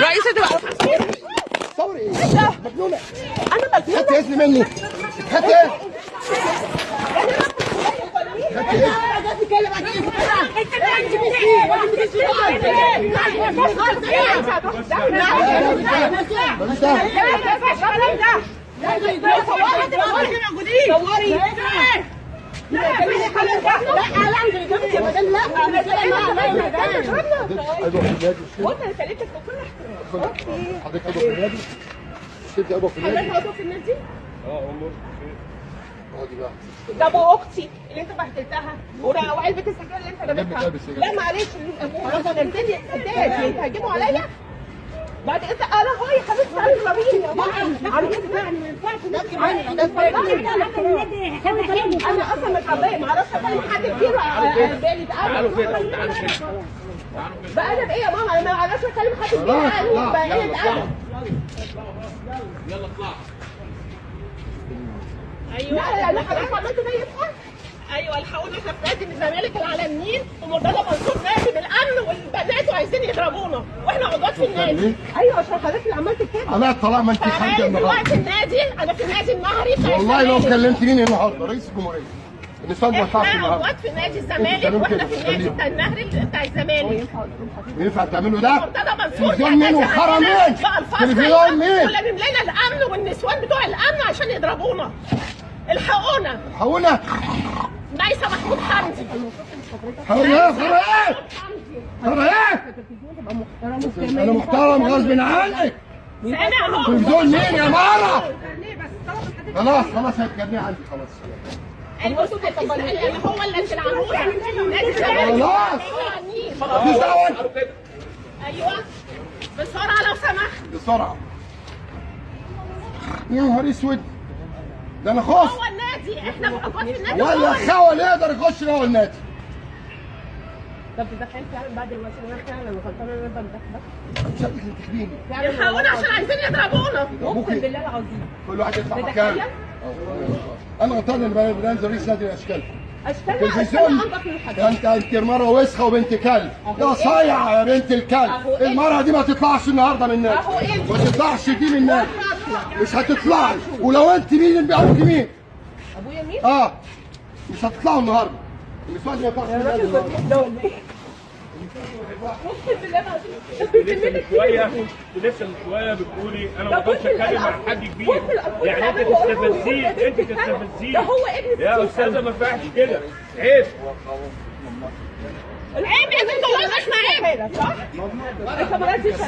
رئيسة تصوري إيه؟ مجنونه أنا مجنونة خدت اسم مني خدت إيه؟ خدت إيه؟ ماليش دعوه حضرتك عضو في النادي شفت عضو في النادي آه امور اقعدي بقى ده ابو أختي اللي انت بهدلتها وعلبه السجاير اللي انت سجاير. لا معلش نزلت قدامي هتهاجموا عليا بعد كده أنا هو يا حبيبتي يا ماما عم يعني ما ينفعش أنا أصلا متربيه ما أعرفش اكلم حد كتير على بالي تعالوا ده كده تعالوا. أنا بايه يا ماما؟ أنا ما أعرفش أكلم حد كتير لا، بقى يلا، إيه اطلع لا لا لا حضرتك عملت زي الفل. أيوه الحقونا إحنا في نادي من الزمالك النيل ومرتضى منصور نادي بالأمن والبنات وعايزين يضربونا وإحنا عضوات في النادي. أيوه عشان حضرتك اللي عملت كده. أنا طالما أنت فانا النهارده. دلوقتي النادي أنا في النادي النهري والله لو. كلمت مين النهارده؟ رئيس الجمهورية. النسوان ما ينفعش إحنا عضوات في نادي الزمالك وإحنا في النادي. بتاع النهري بتاع الزمالك. ينفع تعملوا ده؟ مرتضى منصور تلفزيون مين وحرم مين؟ تلفزيون مين؟ ولا لنا الأمن والنسوان بتوع الأمن عشان يضربونا. الحقونا. حقونا ميسة محمود حمدي إيه؟ حقونا إيه؟ أنا محترم غصب عنك سامع اهو تلفزيون مين يا مارة؟ خلاص خلاص هتجنيه عندي خلاص. اللي هو اللي في خلاص. مفيش دعوة أيوه. بسرعة لو سمحت. بسرعة. يا نهار أسود. ده أنا خاص النادي إحنا في النادي ولا هو خول يقدر يخش جوه النادي طب تدخلت فعلا بعد الوقت أنا فعلا غلطانه ان أنا مش تخبيني يلحقونا عشان عايزين يضربونا ابوكي بالله العظيم. كل واحد يدفع؟ مكان أنا غلطان ان أنا بنزل رئيس نادي الاشكال تلفزيون اشتغل انضف من أنت أنت مرة وسخة وبنت كلب. يا صايعه يا بنت الكلب. إيه؟ المرة دي ما تطلعش النهارده من النادي إيه؟ ما تطلعش دي من النادي مش هتطلعي ولو أنت مين أبوك مين؟ ابويا مين؟ آه. مش هتطلعوا النهارده. النسوان ما ينفعش النادي النهاردة. ده ولا إيه؟ اقسم بالله العظيم لسه من شوية. لسه من شوية بتقولي أنا ما أقدرش أتكلم مع حد كبير. يعني أنت تستفزيه أنت تستفزيه ده هو ابن يا أستاذة ما ينفعش كده. عيب. عيب يا بنت والله مش عيب. صح؟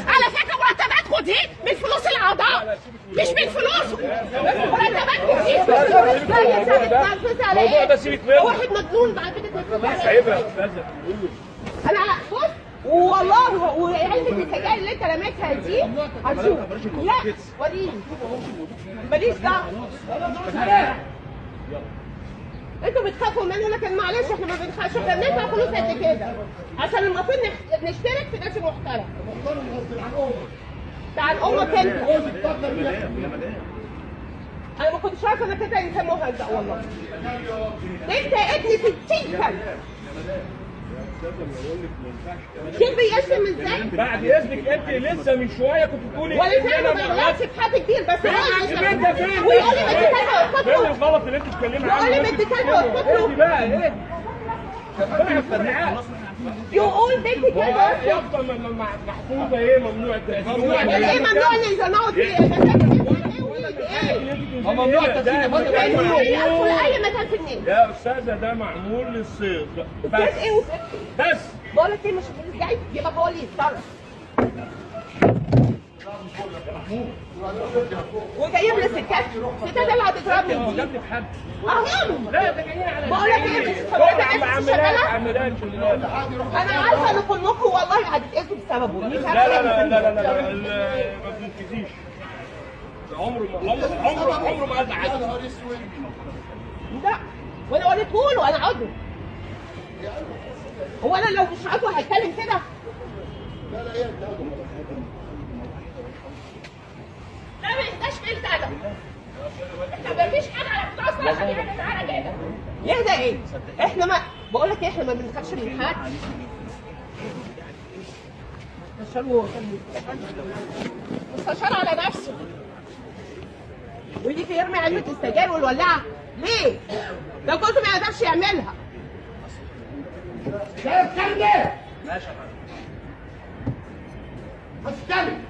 على فكرة مرتباتكم دي من فلوس الأعضاء. مش من الموضوع ده سيبك منه. واحد مجنون بعد كده أنا بص والله وعلبة السجاير اللي أنت رميتها دي هتشوف. لا وريني. ماليش دعوة. أنتوا بتخافوا منه لكن معلش إحنا ما بنخافش. إحنا بندفع فلوس قد كده. عشان المفروض نشترك في نادي محترم بتاع أمك انت أنا ما كنتش عارفه انك انت انسان مهزأ والله انت ابن 60 سنه شوف بيشتم إزاي بعد اذنك انت لسه من شوية كنت بتقولي ولا فعلا أنا ما بغلطش في حد كتير بس هو اللي؟ ويقول لي فين واسكت له الغلط اللي انت بتتكلمي عنه يقول لي بدي كذا واسكت له بقى اهدي ربنا يفتح يقول كذا واسكت يفضل م- م- محفوظه إيه ممنوع التدخين إيه ممنوع ان يزنقوا فيه ممنوع التدخين يدخل أي مكان في النادي يا أستاذة ده معمول للصيد بس بس. إيه؟ وسكت بس. بقول لك إيه مش جاي يبقى هو اللي يتصرف وجايب لي ستات ستات اللي هتضربني هو دي جاب لي في حد اهم لا ده جايين على بقول لك إيه مش شغالة؟ أنا عارفة ان كلكم والله هتتأذوا بسببه. مش لا لا لا لا لا ما بتنفذيش عمره ما عمره عمره عمره ما قال حاجة لا وأنا وريته له أنا عضو هو أنا لو مش عضو هتكلم كده؟ لا ما يبقاش في الادب إحنا ما فيش حاجة على بتوع الصلاه خلينا تعالى كده يهدى إيه إحنا ما بقول لك إيه، إحنا ما بنخافش من حد. مستشار مستشار على نفسه ويجي يرمي علبه السجاير والولاعه ليه؟ ده جوزه ما يقدرش يعملها. شايف الكلام ماشي يا فندم.